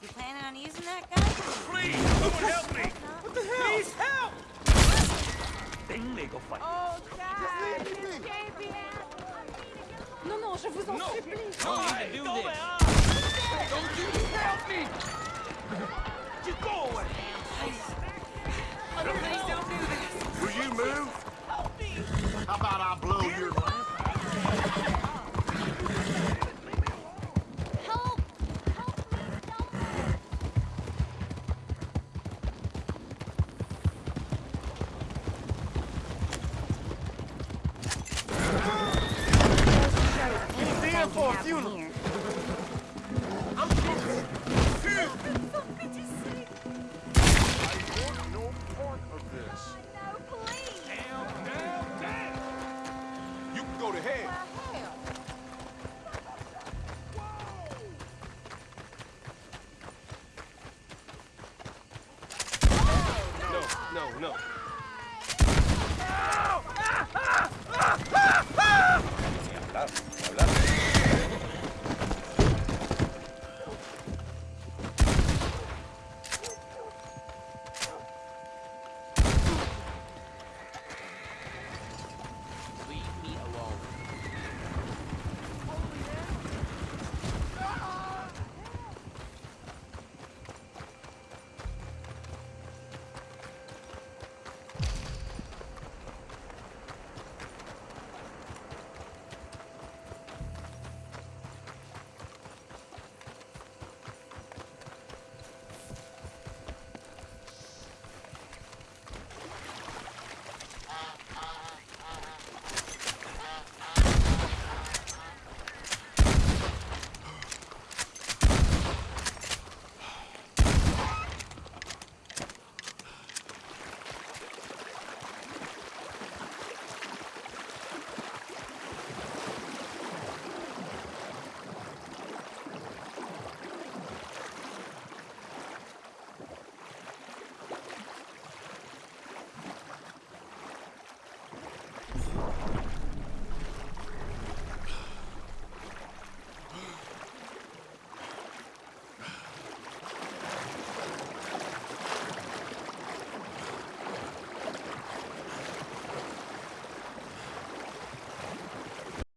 You planning on using that guy? Please, someone help me! What the hell? Please help! Venez, go fight. Oh, God! Escape here! Non, non, je vous en No. supplie. No, need to do go this. away. Don't you help me! In for a can happen funeral. here. I want no part of this. No, please! Down, down, down! You can go to hell. Hell! No, no, no.